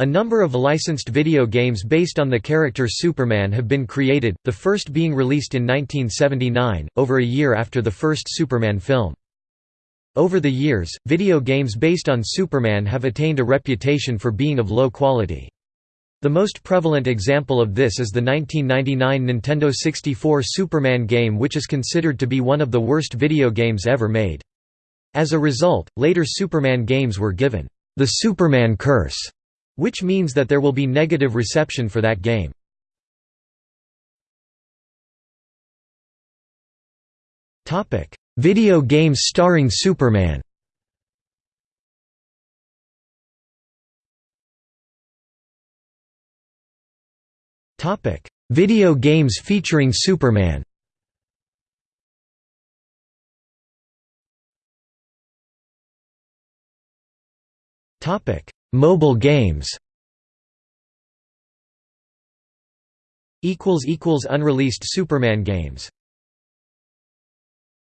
A number of licensed video games based on the character Superman have been created, the first being released in 1979, over a year after the first Superman film. Over the years, video games based on Superman have attained a reputation for being of low quality. The most prevalent example of this is the 1999 Nintendo 64 Superman game which is considered to be one of the worst video games ever made. As a result, later Superman games were given, the Superman curse which means that there will be negative reception for that game. Video games starring Superman. Video games featuring Superman. Topic: Mobile games. Unreleased Superman games